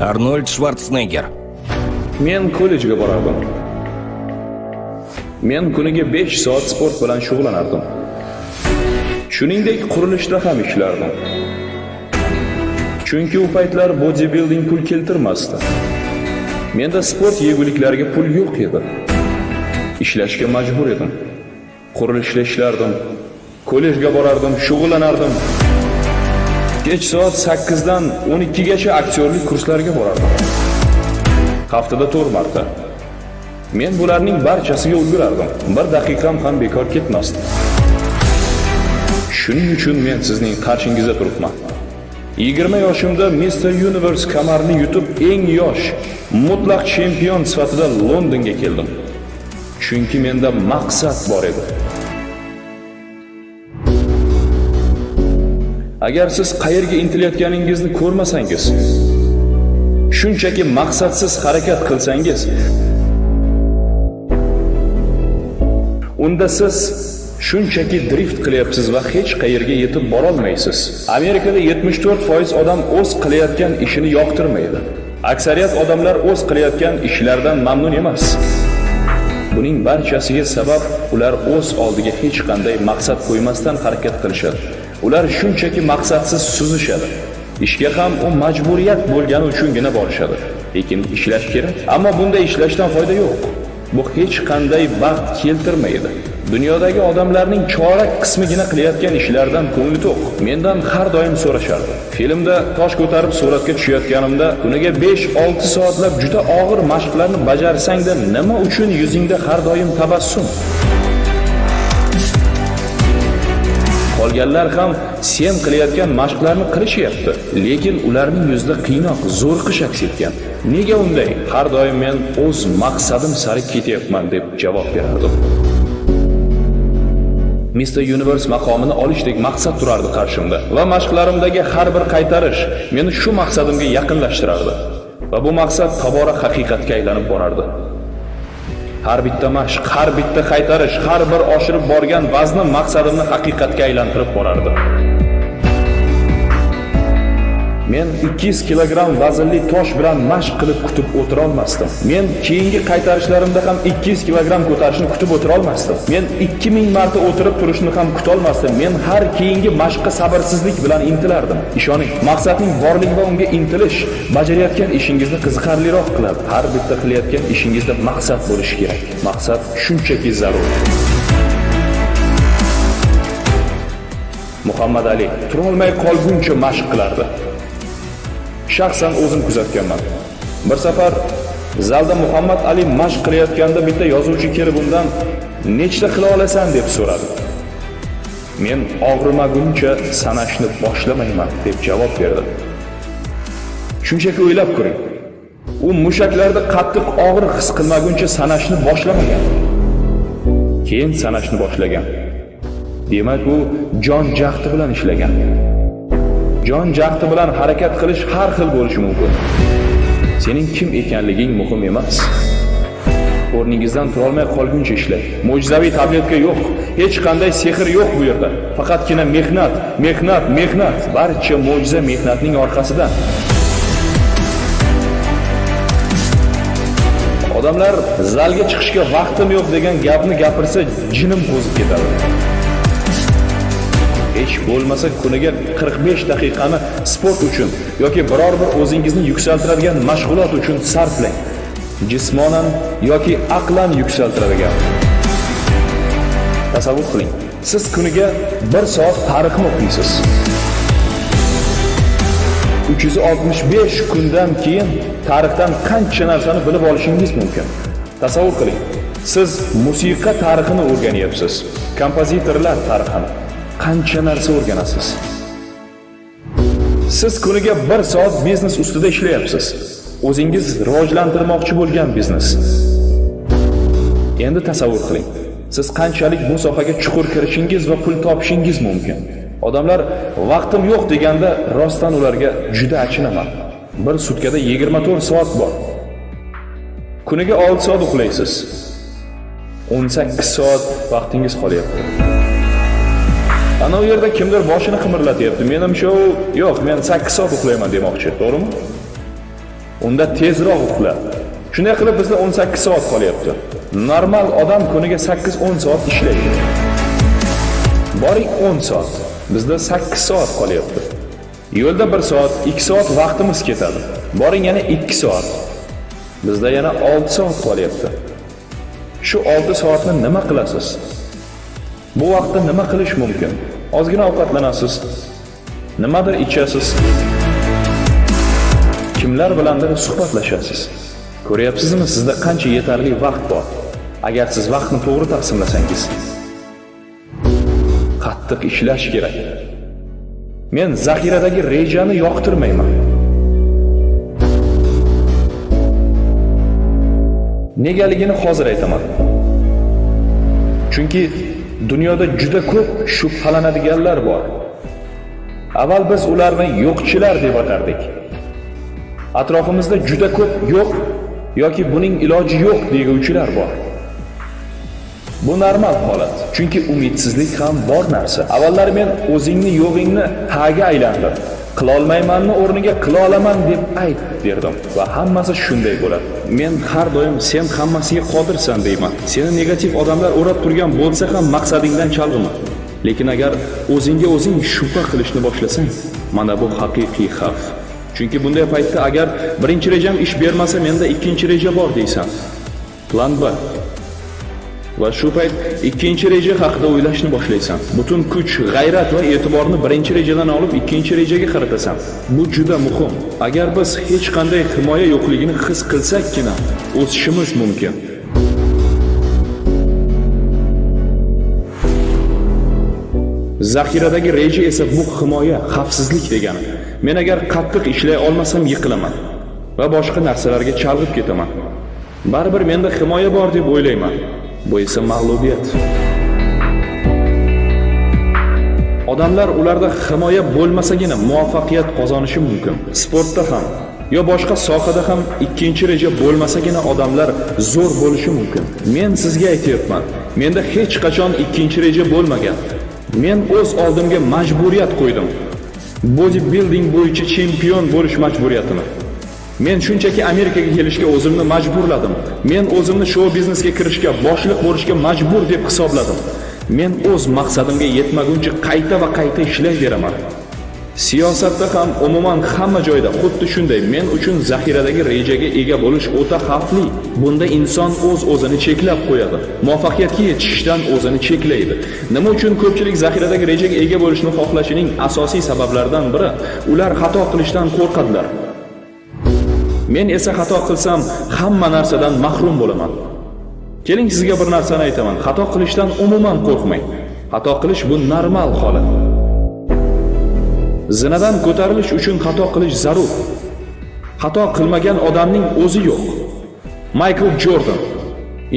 Арнольд Шварценеггер. Men kollejga borardim. Men kuniga 5 soat sport bilan shug'ullanardim. Shuningdek, qurilishda ham ishlardim. Chunki u paytlar bodybuilding pul keltirmasdi. Menda sport yeguliklariga pul yo'q edi. Ishlashga majbur edim. Qurilishda ishlardim. Kollejga borardim, shug'ullanardim. Kech soat 8 dan 12 gacha aktyorlik kurslariga borardim. Haftada 4 marta. Men bularning barchasiga ulgurardim. Bir daqiqam ham bekor ketmasdi. Shuning uchun men sizning qarshingizda turibman. 20 yoshimda Mr. Universe kamarini yutib eng yosh mutlaq chempion sifatida Londonga keldim. Chunki menda maqsad bor edi. Agar siz qayerga intilayotganingizni ko'rmasangiz, shunchaki maqsadsiz harakat qilsangiz, unda siz shunchaki drift qilyapsiz va hech qayerga yetib borolmaysiz. Amerikada 74% odam o'z qilayotgan ishini yoqtirmaydi. Aksariyat odamlar o'z qilayotgan ishlaridan mamnun emas. Buning barchasiga sabab ular o'z oldiga hech qanday maqsad qo'ymasdan harakat qilishadi. Ular shunchaki maqsadsiz suzishadi. Ishga ham u majburiyat bo'lgani uchungina borishadi. Lekin ishlash kerak. Ammo bunda ishlashdan foyda yo'q. Bu hech qanday baxt keltirmaydi. Dunyodagi odamlarning chorak qismigina qilayotgan ishlardan ko'ngli to'q. Mendan har doim so'rashardi. Filmda tosh ko'tarib suratga tushayotganimda kuniga 5-6 soatlab juda og'ir mashqlarni bajarsang-da nima uchun yuzingda har doim tabassum? Qolganlar ham sen qilayotgan mashqlarni qilishyapti, lekin ularning yuzida qiynoq, zo'rqish aks etgan. Nega unday? Har doim men o'z maqsadim sari ketyapman deb javob berardim. Mr. Universe maqomini olishdek maqsad turardi qarshimda va mashqlarimdagi har bir qaytarish meni shu maqsadimga yaqinlashtirardi va bu maqsad tobora haqiqatga aylanib borardi. Har bitta mashq, har bitta qaytarish, har bir oshirib borgan vaznim maqsadimni haqiqatga aylantirib borardi. Men 200 kilogramm vaznli tosh bilan mashq qilib kutib o'tira olmasdim. Men keyingi qaytarishlarimda ham 200 kilogramm ko'tarishni kutib o'tira olmasdim. Men 2000 marta o'tirib turishni ham kuta olmasdim. Men har keyingi mashqqa sabrsizlik bilan intilardim. Ishoning, maqsadning borligi va unga intilish bajarayotgan ishingizni qiziqarliroq qiladi. Har bitta qilayotgan ishingizda maqsad bo'lishi kerak. Maqsad shunchaki zarur. Muhammad Ali turolmay qolguncha mashq qilardi. Shaxsan o'zim kuzatganman. Bir safar zalda Muhammad Ali mashq qilayotganda bitta yozuvchi kelib undan nechta qila olasan deb so'radi. Men og'rimaguncha sanashni boshlamayman deb javob berdim. Shunchaki o'ylab ko'ring. U mushaklarda qattiq og'riq his qilmaguncha sanashni boshlamagan. Keyin sanashni boshlagan. Demak, u jon jahdi bilan ishlagan. Jon jahdi bilan harakat qilish har xil bo'lishi mumkin. Sening kim ekanliging muhim emas. O'rningizdan turolmay qolguncha ishlang. Mo'jizaviy tabletka yo'q, hech qanday sehr yo'q bu yerda. Faqatgina mehnat, mehnat, mehnat. Barcha mo'jiza mehnatning orqasida. Odamlar zalga chiqishga vaqtim yo'q degan gapni gapirsa, jinim qo'zib ketadi. Hech bo'lmasa kuniga 45 daqiqani sport uchun yoki biror bir o'zingizni yuksaltiradigan mashg'ulot uchun sarflang. Jismonan yoki aqlan yuksaltiradigan. Tasavvur qiling, siz kuniga 1 soat tarixni o'qiysiz. 365 kundan keyin tarixdan qancha narsani bilib olishingiz mumkin. Tasavvur qiling, siz musiqa tarixini o'rganyapsiz, kompozitorlar tarixini qancha narsa o'rganasiz. Siz kuniga 1 soat biznes ustida ishlayapsiz. O'zingiz rivojlantirmoqchi bo'lgan biznes. Endi tasavvur qiling. Siz qanchalik bu sohaga chuqur kirishingiz va pul topishingiz mumkin. Odamlar vaqtim yo'q deganda rostdan ularga juda achinaman. Bir sutkada 24 soat bor. Kuniga 6 soat uxlaysiz. 18 soat vaqtingiz qolyapti. Ana u yerda kimdir boshini qimirlatyapti. men ham shu yo'q, men 8 soat uxlayman demoqchi, to'g'rimi? unda tezroq uxla. Shunday qilib bizda 18 soat qolyapti. Normal odam kuniga 8-10 soat ishlaydi. Boring 10 soat. Bizda 8 soat qolyapti. Yo'lda 1 soat, 2 soat vaqtimiz ketadi. Boring yana 2 soat. Bizda yana 6 soat qolyapti. Shu 6 soatni nima qilasiz? Bu vaqtda nima qilish mumkin? Ozgina ovqatlanasiz. Nimadir ichasiz. Kimlar bilandir suhbatlashasiz. Ko'ryapsizmi, sizda qancha yetarli vaqt bor? Agar siz vaqtni to'g'ri taqsimlasangiz. Qattiq ishlash kerak. Men zaxiradagi rejani yoqtirmayman. Negaligini hozir aytaman. Chunki dunyoda juda ko'p shubhalanadiganlar bor. Avval biz ularni yo'qchilar deb atardik. Atrofimizda juda ko'p yo'q yoki buning iloji yo'q deguvchilar bor. Bu normal holat, chunki umidsizlik ham bor narsa. Avvallari men o'zingni yo'g'ingni haga aylandim qilolmaymanni o'rniga qila olaman deb ayt derdim va hammasi shunday bo'ladi. Men har doim sen hammasiga qodirsan deyman. Seni negativ odamlar o'rab turgan bo'lsa ham maqsadingdan chalg'ima. Lekin agar o'zingga o'zing shubha qilishni boshlasang, mana bu haqiqiy xavf. Chunki bunday paytda agar birinchi rejam ish bermasa, menda ikkinchi reja bor deysan. Plan B. Va shu payt ikkinchi reja haqida o'ylashni boshlaysan. Butun kuch, g'ayrat va e'tiborni birinchi rejadan olib ikkinchi rejaga qaratasan. Bu juda muhim. Agar biz hech qanday himoya yo'qligini his qilsakkina, o'sishimiz mumkin. Zaxiradagi reja esa bu himoya, xavfsizlik degani. Men agar qattiq ishlay olmasam yiqilaman va boshqa narsalarga chalg'ib ketaman. Baribir menda himoya bor deb o'ylayman. Bu esa mag'lubiyat. Odamlar ularda himoya bo'lmasagina muvaffaqiyat qozonishi mumkin. Sportda ham yo boshqa sohada ham ikkinchi reja bo'lmasagina odamlar zo'r bo'lishi mumkin. Men sizga aytayapman, menda hech qachon ikkinchi reja bo'lmagan. Men o'z oldimga majburiyat qo'ydim. Bodybuilding bo'yicha chempion bo'lish majburiyatini. Men shunchaki Amerikaga kelishga o'zimni majburladim. Men o'zimni shou biznesga kirishga, boshliq bo'lishga majbur deb hisobladim. Men o'z maqsadimga yetmaguncha qayta va qayta ishlayveraman. Siyosatda ham umuman hamma joyda xuddi shunday men uchun zaxiradagi rejaga ega bo'lish o'ta xavfli. Bunda inson o'z o'zini cheklab qo'yadi. Muvaffaqiyatga yetishishdan o'zini cheklaydi. Nima uchun ko'pchilik zaxiradagi rejaga ega bo'lishni xohlashining asosiy sabablaridan biri ular xato qilishdan qo'rqadilar. Men esa xato qilsam hamma narsadan mahrum bo'laman. Keling sizga bir narsani aytaman. Xato qilishdan umuman qo'rqmang. Xato qilish bu normal holat. Zinadan ko'tarilish uchun xato qilish zarur. Xato qilmagan odamning o'zi yo'q. Michael Jordan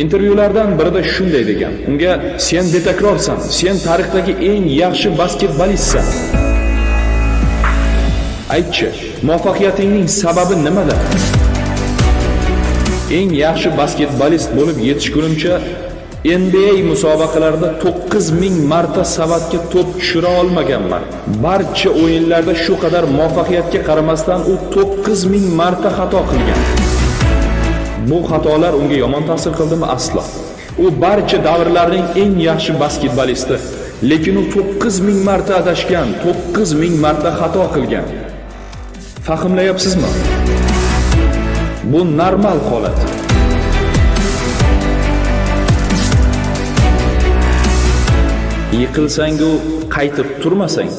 intervyulardan birida shunday degan. Unga sen betakrorsan, sen tarixdagi eng yaxshi basketbolistsan. Aytchi, muvaffaqiyatingning sababi nimada? Eng yaxshi basketbolist bo'lib yetishgunimcha NBA musobaqalarida 9000 marta savatga to'p tushira olmaganman. Barcha o'yinlarda shu qadar muvaffaqiyatga qaramasdan u 9000 marta xato qilgan. Bu xatolar unga yomon ta'sir qildimi? Aslo. U barcha davrlarning eng yaxshi basketbolisti, lekin u 9000 marta adashgan, 9000 marta xato qilgan. Fahmlayapsizmi? Bu normal holat. Yiqilsang-u qaytib turmasang,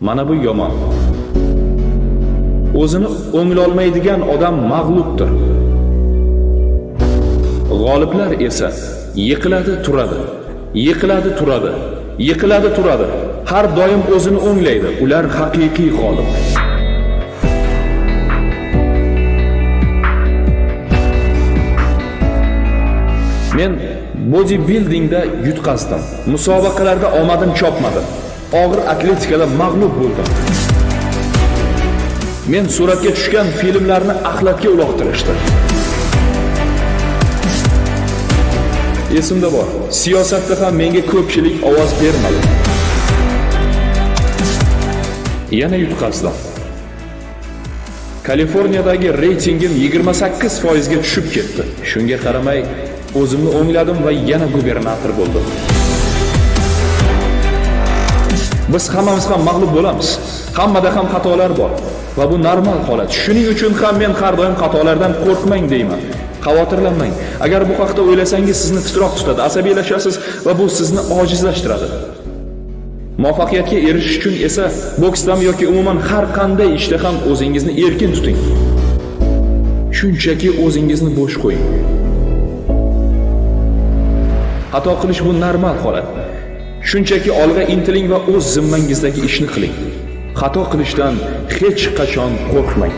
mana bu yomon. O'zini o'nglolmaydigan odam mag'lubdir. G'oliblar esa yiqiladi, turadi. Yiqiladi, turadi. Yiqiladi, turadi. Har doim o'zini o'nglaydi. Ular haqiqiy g'olib. Men bodybuildingda yutqazdim. Musobaqalarda omadim chopmadi. Og'ir atletikada mag'lub bo'ldim. Men suratga tushgan filmlarni axlatga uloqtirishdi. Esimda bor. Siyosatda ham menga ko'pchilik ovoz bermadi. Yana yutqazdim. Kaliforniyadagi reytingim 28 foizga tushib ketdi. Shunga qaramay, o'zimni o'ngladim va yana gubernator bo'ldim. Biz hammamiz ham mag'lub bo'lamiz. Hammada ham xatolar bor va bu normal holat. Shuning uchun ham men har doim xatolardan qo'rqmang deyman. Xavotirlanmang. Agar bu haqda o'ylasangiz sizni titroq tutadi, asabiylashasiz va bu sizni ojizlashtiradi. Muvaffaqiyatga erishish uchun esa boksdami yoki umuman har qanday ishda ham o'zingizni erkin tuting. Shunchaki o'zingizni bo'sh qo'ying. Xato qilish bu normal holat. Shunchaki olg'a intiling va o'z zimmangizdagi ishni qiling. Xato qilishdan hech qachon qo'rqmang.